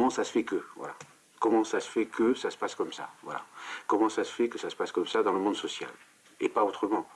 comment ça se fait que, voilà. Comment ça se fait que ça se passe comme ça, voilà. Comment ça se fait que ça se passe comme ça dans le monde social, et pas autrement.